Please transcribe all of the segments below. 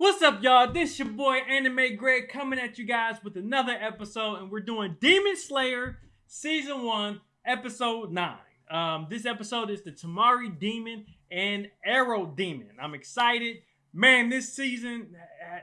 What's up, y'all? This your boy Anime Greg coming at you guys with another episode, and we're doing Demon Slayer Season 1, Episode 9. Um, this episode is the Tamari Demon and Arrow Demon. I'm excited. Man, this season,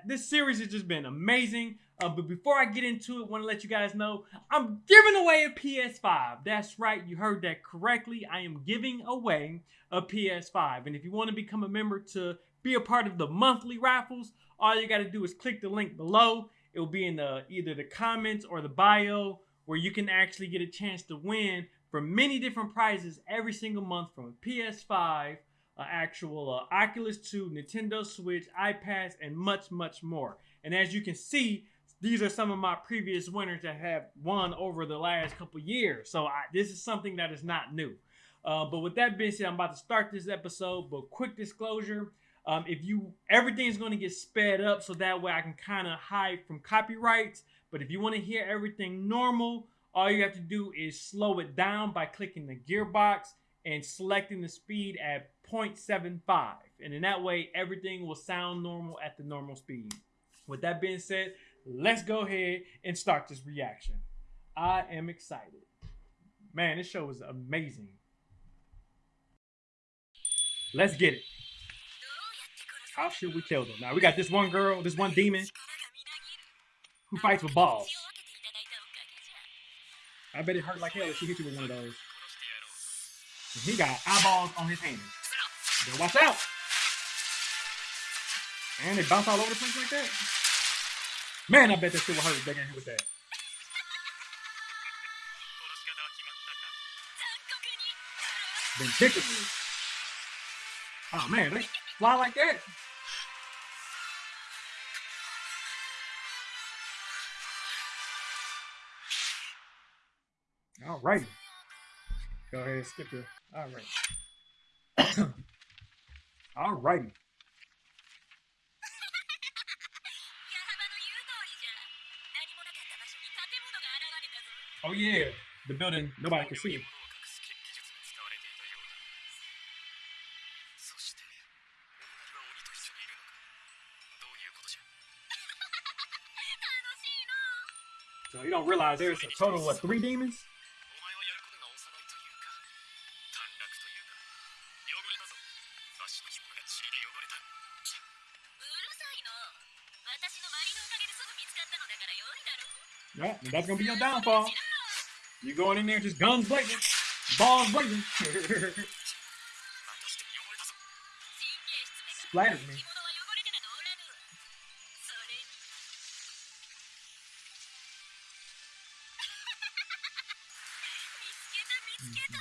this series has just been amazing. Uh, but before I get into it, want to let you guys know I'm giving away a PS5. That's right, you heard that correctly. I am giving away a PS5. And if you want to become a member to be a part of the monthly raffles, all you got to do is click the link below. It will be in the either the comments or the bio where you can actually get a chance to win for many different prizes every single month from a PS5, uh, actual uh, Oculus 2, Nintendo Switch, iPads, and much, much more. And as you can see, these are some of my previous winners that have won over the last couple years. So I, this is something that is not new. Uh, but with that being said, I'm about to start this episode. But quick disclosure: um, if you everything's going to get sped up, so that way I can kind of hide from copyrights. But if you want to hear everything normal, all you have to do is slow it down by clicking the gearbox and selecting the speed at 0.75. And in that way, everything will sound normal at the normal speed. With that being said, let's go ahead and start this reaction. I am excited. Man, this show is amazing. Let's get it. Oh, How should we kill them? Now we got this one girl, this one demon who fights with balls. I bet it hurt like hell if she hit you with one of those. And he got eyeballs on his hands. Better watch out. And they bounce all over the place like that. Man, I bet that shit will hurt if they get hit with that. Vindictively. Oh man, they fly like that. All right. Go ahead and skip it. All right. All righty. Oh yeah, the building nobody can see. It. So you don't realize there's a total of three demons? 足の紐が塵で汚れたうるさいの私のマリのおかげですぐ見つかったのだから良いだろう Yeah, and that's gonna be your downfall. You going in there just guns blazing, balls blazing. またして汚れたぞ 神経質めが Splattered me. 着物は汚れてなどおらぬわそれに見つけた見つけた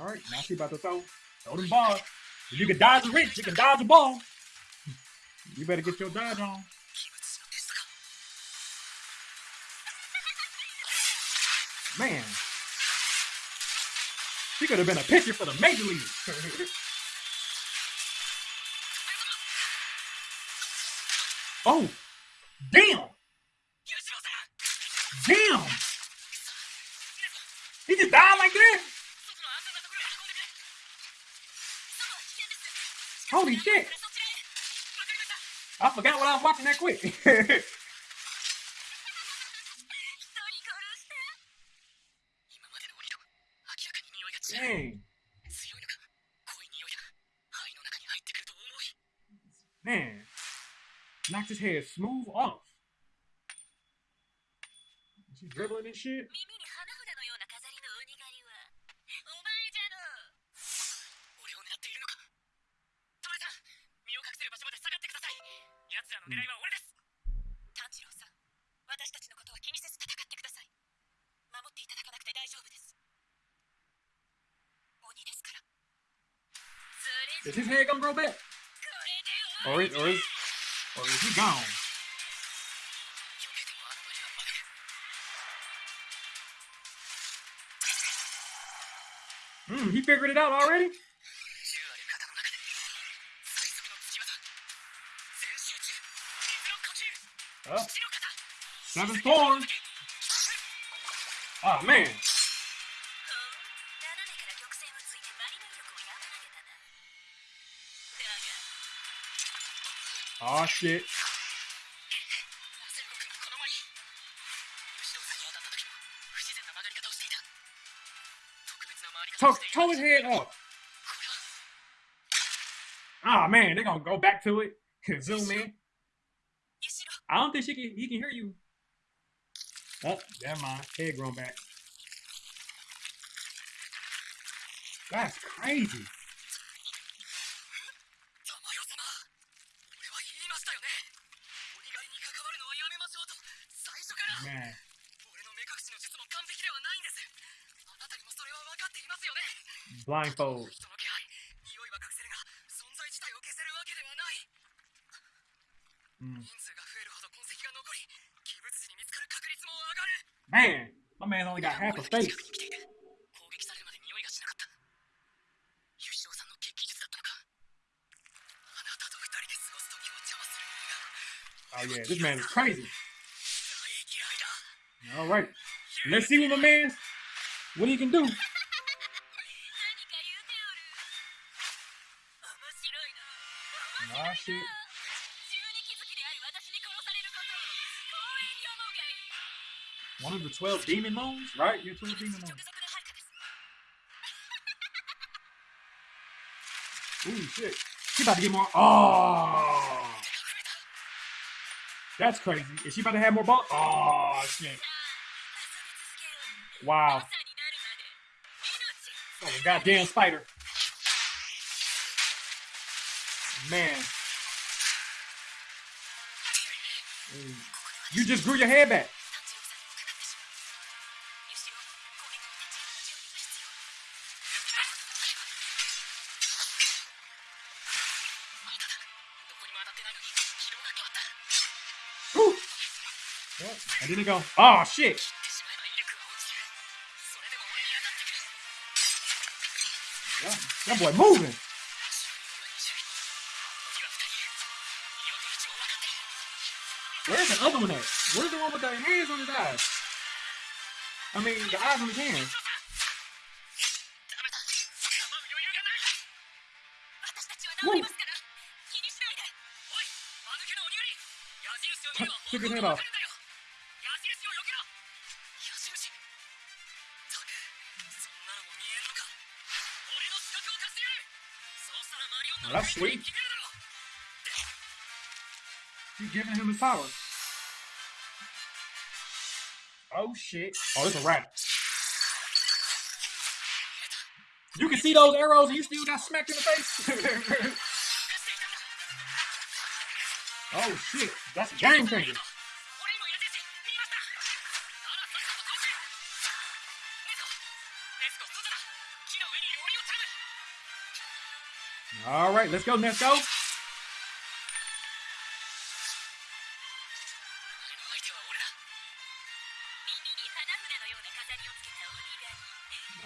All right, now she about to throw Throw them balls. If you can dodge a wrench, you can dodge a ball. You better get your dodge on. Man, she could have been a pitcher for the major league. oh, damn. Damn. He just died like that? Holy shit! I forgot what I was watching that quick. Man, knocked his head smooth off. She's dribbling and shit? の狙いは俺です炭治郎さん私たちのことは気にせず戦ってください守っていただかなくて大丈夫です鬼ですからそれ Is his head gonna grow back? これ Or で is, or is, or is he gone? 避けてもあの無理はまだ Hmm, he figured it out already? Seven thorns. Oh ah, man. Oh shit. Toe, toe his head up. Oh ah, man, they're gonna go back to it. Zoom in. I don't think she can, he can hear you. Oh, never mind. Head grown back. That's crazy. ね、俺の目隠しの術も完璧ではないんですあなたにもそれは分かっていますよね Blindfold man only got half a face. Oh yeah, this man is crazy. All right, let's see what my man's what he can do. Nah, shit. One of the 12 demon moons, right? You're 12 demon moons. Ooh, shit. She about to get more. Oh! That's crazy. Is she about to have more balls? Oh, shit. Wow. Oh, a goddamn spider. Man. You just grew your hair back. I didn't go. Oh shit! That boy moving. Where's the other one at? Where's the one with the hands on his eyes? I mean, the eyes on his hands. Woo. Took his head off. That's sweet. You're giving him his power. Oh shit. Oh, it's a rat. You can see those arrows and you still got smacked in the face. oh shit. That's a game changer. All right, let's go, Nezuko.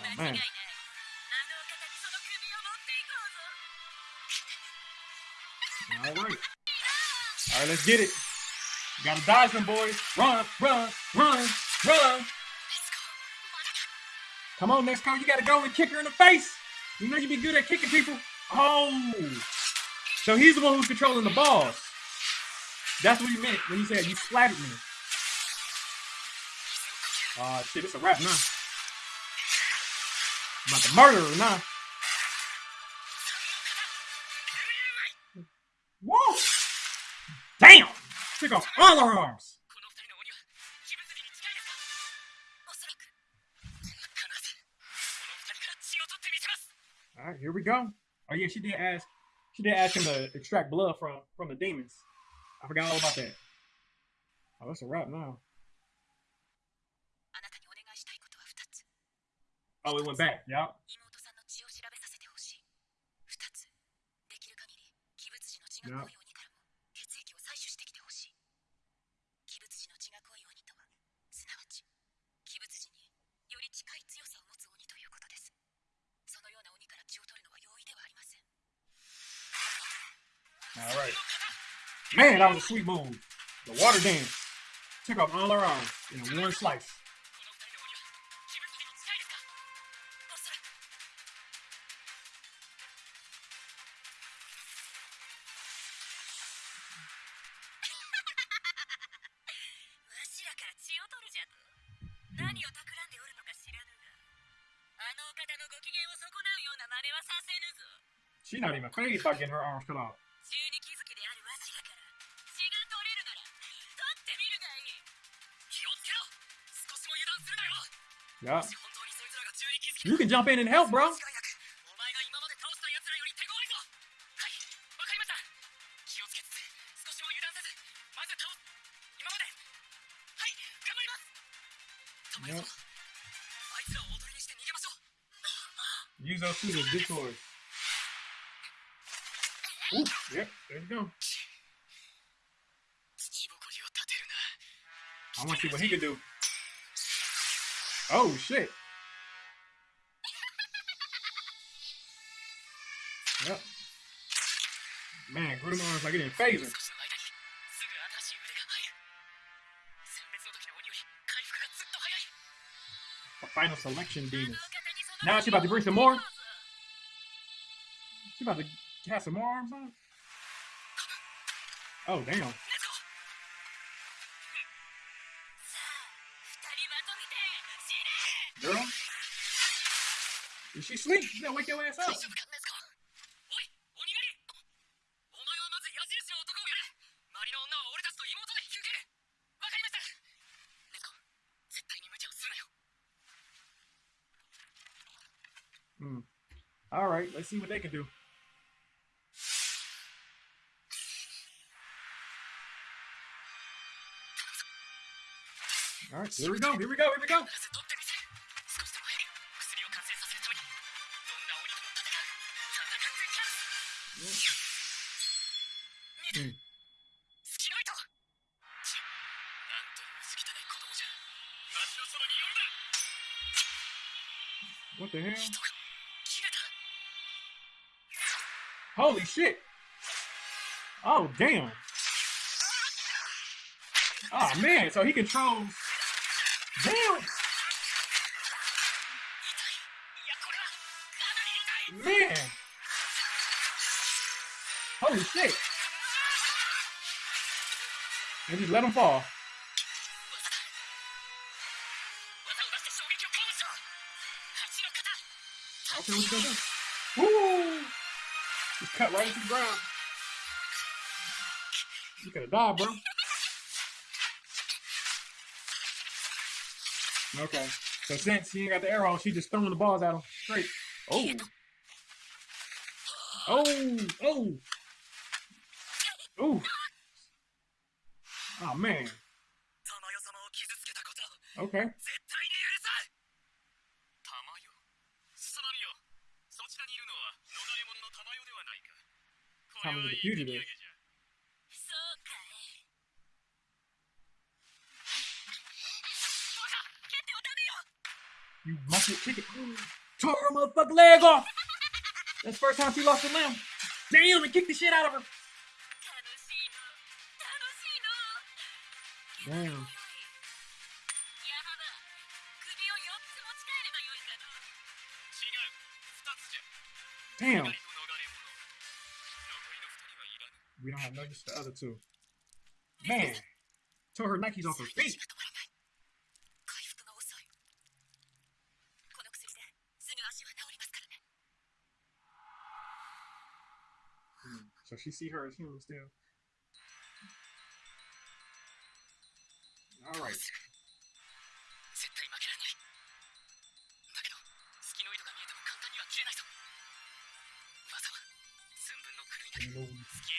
Oh, All right. All right, let's get it. You gotta dodge them, boys. Run, run, run, run. Come on, Nezuko. You gotta go and kick her in the face. You know you be good at kicking people. Oh, so he's the one who's controlling the balls. That's what he meant when he said you splatted me. Ah, uh, shit, it's a rap now. I'm about to murder her now. Whoa! Damn! Take off all her arms. All right, here we go. Oh yeah, she did ask. She did ask him to extract blood from from the demons. I forgot all about that. Oh, that's a wrap now. Oh, it went back. Yeah. Yep. All right. Man, that was a sweet move. The water dance. Took off all our arms in one slice. She's not even crazy about getting her arms cut off. Yeah. You can jump in and help, bro. Yep. Use those two as detours. Yep, there you go. I want to see what he can do. Oh shit. Yep. Man, Grudemon is like it in phasing. A final selection demon. Now she about to bring some more. She about to cast some more arms on. Oh damn. Is she asleep? You gotta wake your ass up. Hmm. All right, let's see what they can do. All right, here we go, here we go, here we go. What the hell? Holy shit! Oh, damn! Oh, man, so he controls Holy shit. And just let him fall. Okay, we still do. Woo! He cut right into the ground. You could have died, bro. Okay. So since he ain't got the arrow, she just throwing the balls at him straight. Oh. Oh. Oh. Ooh. Oh man. Okay. Tommy the fugitive. You muffin it. Tore her motherfucking leg off. That's the first time she lost a limb. Damn, and kicked the shit out of her. Damn. Damn. We don't have nuggets for the other two. Man. Tore her Nikes off her feet. Hmm. So she see her as human still.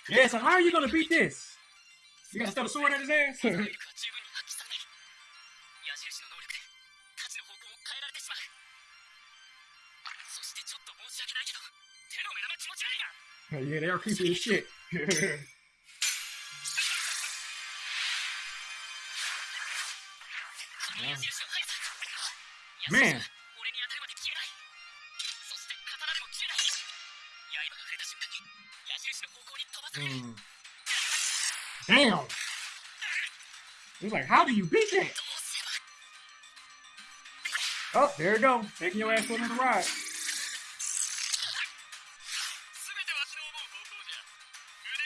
Yeah, so how are you gonna beat this? You gotta stuff a sword at his ass? yeah, they are creepy as shit. Man. Mm. Damn. He's like, how do you beat that? Oh, there you go. Taking your ass on the ride.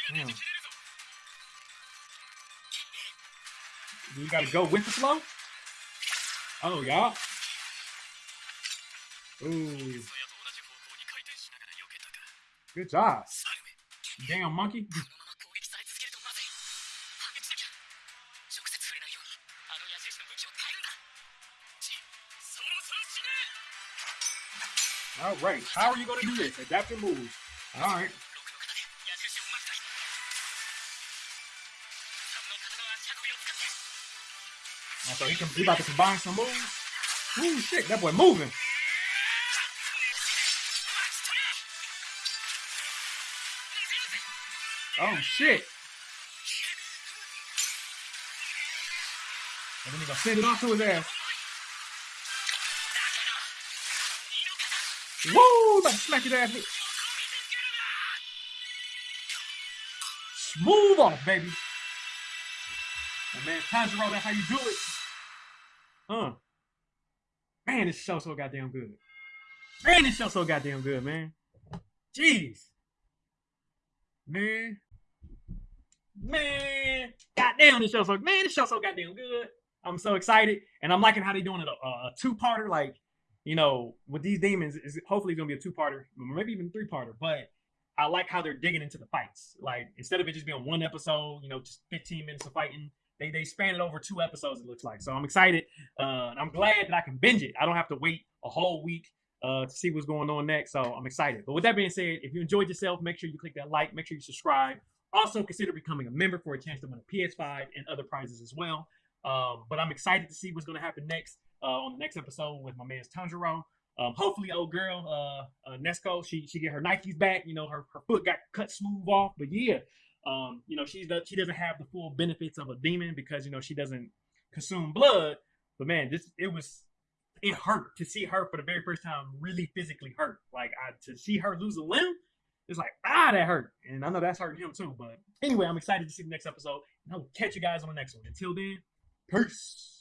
Hmm. You gotta go with the flow? Oh, y'all. Ooh. Good job. Damn monkey. All right. How are you going to do this? Adapt your moves. All right. so he, can, he about to combine some moves. Ooh, shit. That boy moving. Oh shit. And then he gonna send it off to his ass. Woo! About to smack his ass. Smooth off, baby. And man, Tanjiro, that's how you do it. Huh. Man, this show so goddamn good. Man, this show so goddamn good, man. Jeez. Man. Man. Goddamn, this show so man, this show so goddamn good. I'm so excited. And I'm liking how they're doing it a, a two-parter, like, you know, with these demons, is hopefully gonna be a two-parter, maybe even three-parter, but I like how they're digging into the fights. Like instead of it just being one episode, you know, just 15 minutes of fighting, they they span it over two episodes. It looks like. So I'm excited. Uh, I'm glad that I can binge it. I don't have to wait a whole week uh, to see what's going on next. So I'm excited. But with that being said, if you enjoyed yourself, make sure you click that like. Make sure you subscribe. Also consider becoming a member for a chance to win a PS5 and other prizes as well. Um, but I'm excited to see what's going to happen next uh, on the next episode with my man Tanjiro. Um, hopefully, old girl uh, uh, Nezuko, she she get her Nikes back. You know, her, her foot got cut smooth off. But yeah, um, you know, she's she doesn't have the full benefits of a demon because you know she doesn't consume blood. But man, this it was it hurt to see her for the very first time really physically hurt. Like I, to see her lose a limb, it's like ah that hurt, and I know that's hurting him too. But anyway, I'm excited to see the next episode, and I will catch you guys on the next one. Until then, peace.